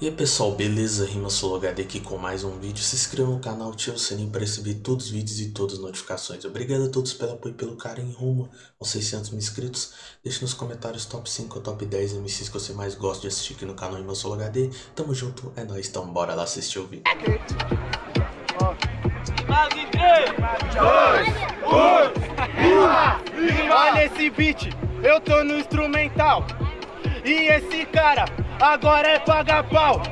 E aí pessoal, beleza? Rima HD aqui com mais um vídeo. Se inscreva no canal, ative o sininho para receber todos os vídeos e todas as notificações. Obrigado a todos pelo apoio e pelo carinho rumo aos 600 mil inscritos. Deixe nos comentários top 5 ou top 10 MCs que você mais gosta de assistir aqui no canal Rima HD. Tamo junto, é nóis, então bora lá assistir o vídeo. 3, 2, 1, Olha esse beat, eu tô no instrumental. E esse cara agora é paga pau.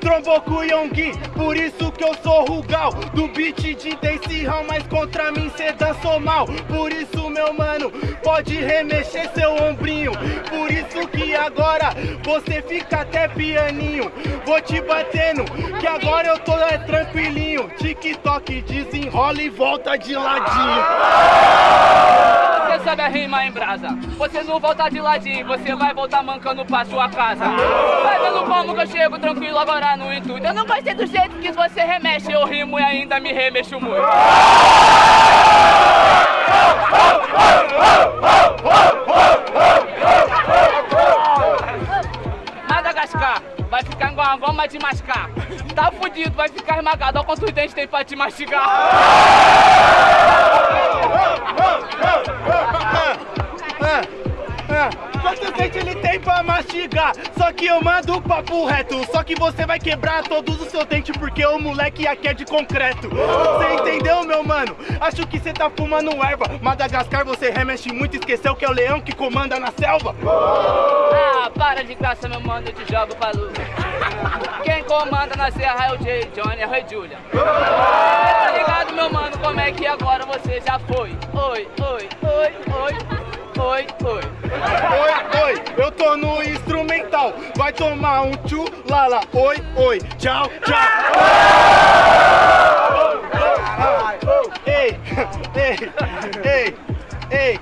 Trombou com o Yonggi, por isso que eu sou Rugal. Do beat de Dance Hall, mas contra mim cê dançou mal. Por isso meu mano, pode remexer seu ombrinho. Por isso que agora você fica até pianinho. Vou te batendo, que agora eu tô é, tranquilinho. TikTok desenrola e volta de ladinho sabe rima em brasa? Você não volta de ladinho, você vai voltar mancando pra sua casa. Vai vendo como que eu chego tranquilo agora no intuito. Eu não gostei do jeito que você remexe Eu rimo e ainda me remexo muito. Madagascar vai ficar igual uma goma de mascar. Tá fudido, vai ficar esmagado Olha quantos dentes tem pra te mastigar Quantos dentes ele tem pra mastigar? Só que eu mando o papo reto. Só que você vai quebrar todos os seus dentes Porque o moleque aqui é de concreto. Você entendeu, meu mano? Acho que você tá fumando erva. Madagascar você remexe muito. Esqueceu que é o leão que comanda na selva. Ah, para de graça, meu mano. Eu te jogo pra luz Quem comanda na serra é o Jay Johnny, é o Rei Julia Tá ligado, meu mano? Como é que agora você já foi? Oi, oi, oi, oi oi, oi. Oi, oi, eu tô no instrumental. Vai tomar um tchu, lala, oi, oi. Tchau, tchau. Ei, ei, ei, ei.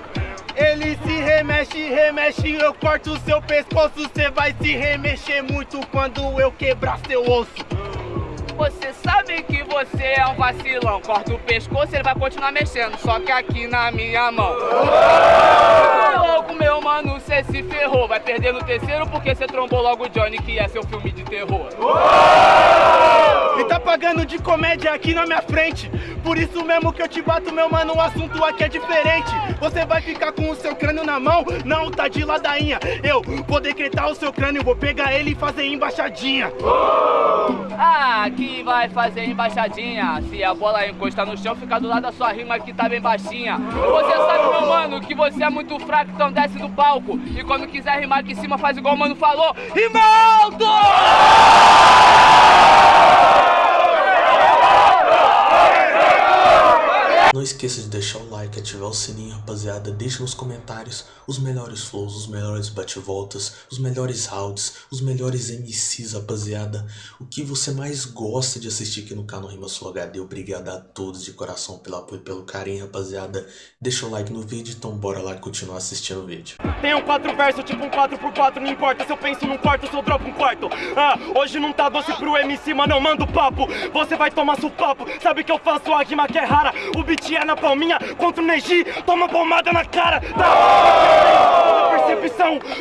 Ele se remexe, remexe, eu corto o seu pescoço. Cê vai se remexer muito quando eu quebrar seu osso. Você é um vacilão. Corta o pescoço, ele vai continuar mexendo. Só que aqui na minha mão. Logo, meu mano, cê se ferrou. Vai perder no terceiro porque cê trombou logo o Johnny Que é seu filme de terror E tá pagando de comédia aqui na minha frente. Por isso mesmo que eu te bato, meu mano O assunto aqui é diferente. Você vai ficar com o seu crânio na mão? Não, tá de ladainha. Eu vou decretar o seu crânio Vou pegar ele e fazer embaixadinha. Ah, que vai fazer embaixadinha? Se a bola encostar no chão, fica do lado da sua rima que tá bem baixinha. Você sabe, meu mano, que você é muito fraco, então desce do palco. E quando quiser rimar aqui em cima, faz igual o mano falou. Rimaldo! Não esqueça de deixar o like, ativar o sininho, rapaziada. Deixe nos comentários os melhores flows, os melhores bate-voltas, os melhores rounds, os melhores MCs, rapaziada. O que você mais gosta de assistir aqui no canal Rima Sul HD. Obrigado a todos de coração pelo apoio e pelo carinho, rapaziada. Deixa o like no vídeo, então bora lá continuar assistindo o vídeo. Tenho quatro versos, tipo um 4x4, não importa se eu penso num quarto, se eu dropo um quarto. Ah, hoje não tá doce pro MC, mas não mando papo. Você vai tomar seu papo, sabe que eu faço a rima que é rara. O beat é na palminha contra o Neji, toma pomada na cara. Tá?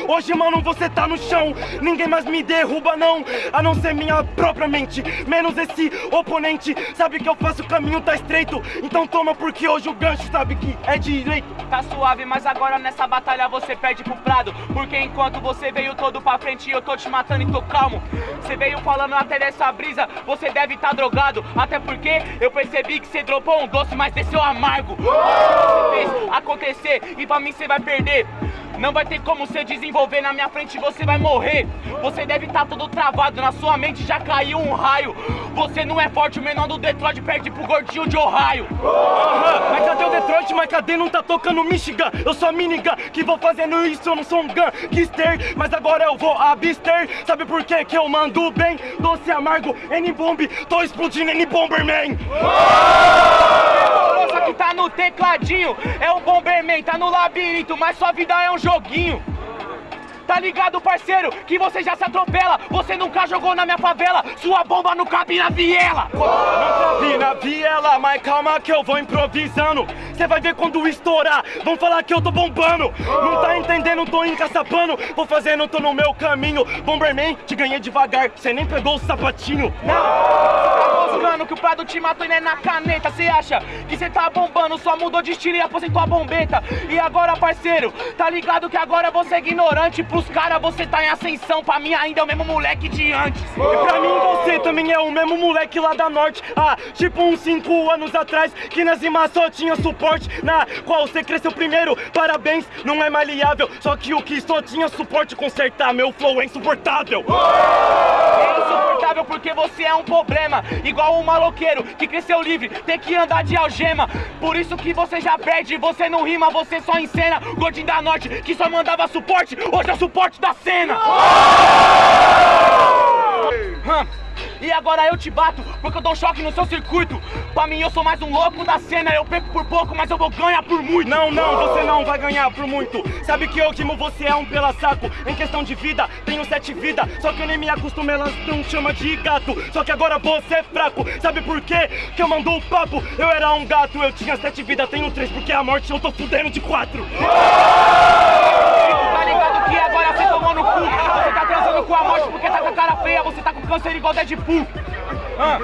Hoje mano você tá no chão, ninguém mais me derruba não, a não ser minha própria mente, menos esse oponente, sabe que eu faço o caminho tá estreito, então toma porque hoje o gancho sabe que é direito. Tá suave, mas agora nessa batalha você perde pro prado, porque enquanto você veio todo pra frente eu tô te matando e tô calmo. Você veio falando até dessa brisa, você deve tá drogado, até porque eu percebi que você dropou um doce, mas desceu amargo. Você fez acontecer e pra mim você vai perder. Não vai ter como você desenvolver na minha frente, você vai morrer. Você deve estar tá todo travado, na sua mente já caiu um raio. Você não é forte, o menor do Detroit perde pro gordinho de Ohio. Aham, mas cadê o Detroit, mas cadê? Não tá tocando Michigan? Eu sou a minigun, que vou fazendo isso, eu não sou um gangster Mas agora eu vou abster, sabe por quê? Que eu mando bem, doce amargo, N-Bomb, tô explodindo N-Bomberman. que no tecladinho, é o Bomberman, tá no labirinto, mas sua vida é um joguinho Tá ligado, parceiro? Que você já se atropela. Você nunca jogou na minha favela. Sua bomba não cabe na viela. Não cabe na viela, mas calma que eu vou improvisando. Cê vai ver quando estourar. Vão falar que eu tô bombando. Não tá entendendo, tô encaçapando. Vou fazendo, tô no meu caminho. Bomberman, te ganhei devagar. Cê nem pegou o sapatinho. Não, moscando que o Prado te matou e não é na caneta. Cê acha que cê tá bombando, só mudou de estilo e aposentou a bombeta. E agora, parceiro, tá ligado que agora você é ignorante. Pros caras você tá em ascensão, pra mim ainda é o mesmo moleque de antes. E pra mim você também é o mesmo moleque lá da norte Ah, tipo uns 5 anos atrás Que nas rimas só tinha suporte Na qual você cresceu primeiro Parabéns, não é maleável Só que o que só tinha suporte consertar Meu flow é insuportável É insuportável porque você é um problema Igual um maloqueiro que cresceu livre Tem que andar de algema. Por isso que você já perde Você não rima, você só encena. Gordinho da Norte que só mandava suporte Hoje é o suporte da cena Hum, E agora eu te bato, porque eu dou choque no seu circuito. Pra mim eu sou mais um louco da cena. Eu perco por pouco, mas eu vou ganhar por muito. Não, não, você não vai ganhar por muito. Sabe que eu quimo você é um pela saco Em questão de vida, tenho sete vidas Só que eu nem me acostumo, elas não chama de gato. Só que agora você é fraco. Sabe por quê? Que eu mandou o papo. Eu era um gato, eu tinha sete vidas Tenho três porque a morte eu tô fudendo de quatro. Tá ligado que agora você tomou no cu com a morte porque tá com a cara feia Você tá com câncer igual Deadpool. Ah.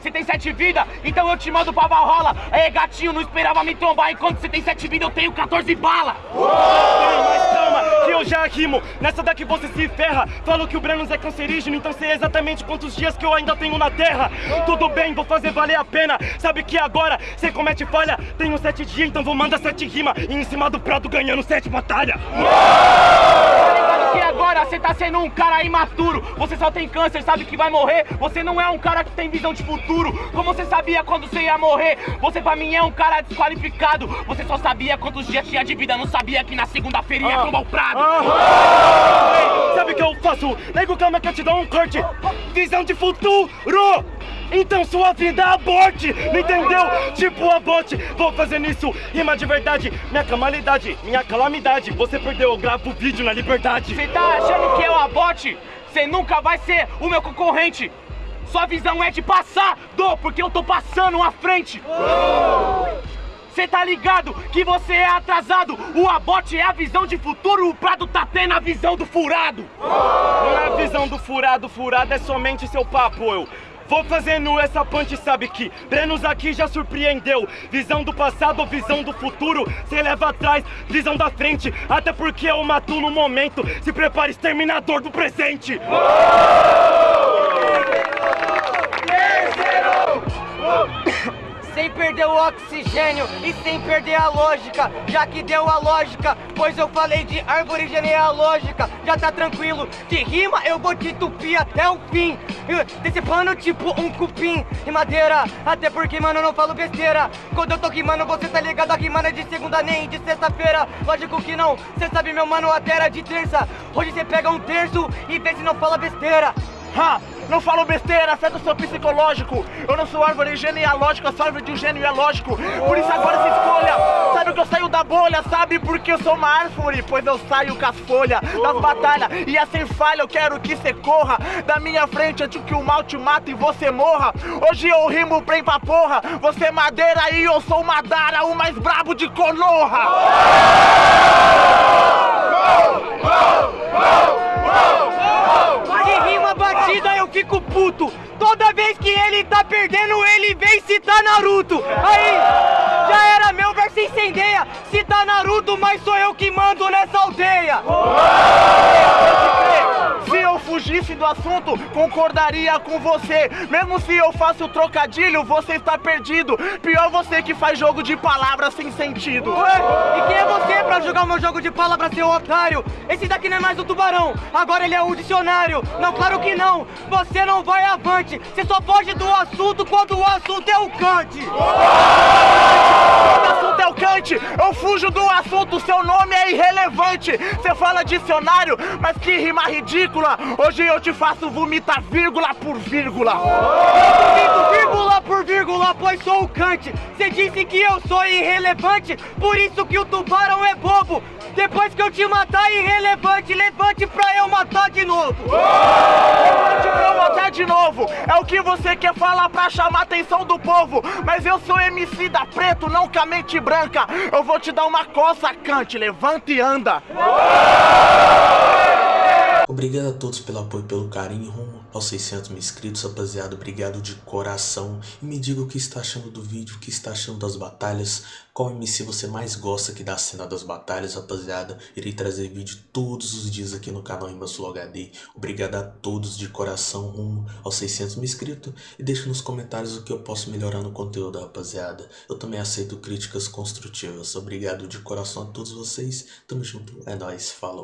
Você tem sete vidas, então eu te mando pra Valhalla. Aí gatinho, não esperava me trombar Enquanto você tem sete vidas, eu tenho 14 balas mas calma, que eu já rimo. Nessa daqui você se ferra. Falo que o Brenos é cancerígeno Então sei exatamente quantos dias que eu ainda tenho na terra. Tudo bem, vou fazer valer a pena. Sabe que agora você comete falha? Tenho sete dias, então vou mandar sete rima. E em cima do prato ganhando sete batalha ligado que agora você tá sendo um cara imaturo. Você só tem câncer, sabe que vai morrer? Você não é um cara que tem visão de futuro. Como você sabia quando você ia morrer? Você pra mim é um cara desqualificado. Você só sabia quantos dias tinha de vida. Não sabia que na segunda-feira ia tomar o prado. Ei, Sabe o que eu faço? Nego, calma que eu te dou um corte. Visão de futuro então sua vida aborte, não entendeu? Tipo aborte, vou fazendo isso, rima de verdade Minha calamidade, minha calamidade. Você perdeu, eu gravo vídeo na liberdade. Você tá achando que eu abote? Você nunca vai ser o meu concorrente? Sua visão é de passar, do, porque eu tô passando à frente. Cê tá ligado que você é atrasado? O abote é a visão de futuro O Prado tá tendo a visão do furado. Não é a visão do furado, furado é somente seu papo, eu Vou fazendo essa punch, sabe que Brenos aqui já surpreendeu. Visão do passado visão do futuro Cê leva atrás, visão da frente. Até porque eu mato no momento. Se prepare, exterminador do presente Sem perder o oxigênio e sem perder a lógica. Já que deu a lógica, pois eu falei de árvore genealógica. Já tá tranquilo, de rima eu vou te tupir até o fim. Decepando tipo um cupim e madeira. Até porque mano eu não falo besteira. Quando eu tô rimando você tá ligado a rimando é de segunda nem de sexta-feira. Lógico que não, cê sabe meu mano até era de terça. Hoje cê pega um terço e vê se não fala besteira Ha! Não falo besteira, afeta o seu psicológico Eu não sou árvore genealógica, sou árvore de um gênio é lógico Por isso agora se escolha Sabe que eu saio da bolha, sabe porque eu sou uma árvore Pois eu saio com as folhas das batalhas E assim falha, eu quero que você corra Da minha frente antes que o mal te mate e você morra Hoje eu rimo bem pra porra Você é madeira e eu sou Madara O mais brabo de Konoha De batida eu fico puto. Toda vez que ele tá perdendo ele vem citar Naruto. Aí, já era meu verso incendeia Cita Naruto, mas sou eu que mando nessa aldeia assunto, concordaria com você. Mesmo se eu faço trocadilho, você está perdido. Pior você que faz jogo de palavras sem sentido. Ué, e quem é você pra jogar o meu jogo de palavras, seu otário? Esse daqui não é mais o tubarão, agora ele é o dicionário Não, claro que não, você não vai avante Você só foge do assunto quando o assunto é o cante Quando Kant, eu fujo do assunto, seu nome é irrelevante. Você fala dicionário, mas que rima ridícula. Hoje eu te faço vomitar vírgula por vírgula. Eu por vírgula, pois sou o Kant. Cê disse que eu sou irrelevante, por isso que o tubarão é bobo. Depois que eu te matar, irrelevante, levante pra eu matar de novo. Levante pra eu matar de novo. É o que você quer falar pra chamar a atenção do povo. Mas eu sou MC da preto, não com a mente branca. Eu vou te dar uma coça, Kant. Levanta e anda. Obrigado a todos pelo apoio pelo carinho rumo aos 600 mil inscritos, rapaziada. Obrigado de coração. E me diga o que está achando do vídeo, o que está achando das batalhas. Qual MC você mais gosta aqui da cena das batalhas, rapaziada. Irei trazer vídeo todos os dias aqui no canal Rimasflow HD. Obrigado a todos de coração rumo aos 600 mil inscritos. E deixe nos comentários o que eu posso melhorar no conteúdo, rapaziada. Eu também aceito críticas construtivas. Obrigado de coração a todos vocês. Tamo junto. É nóis. Falou.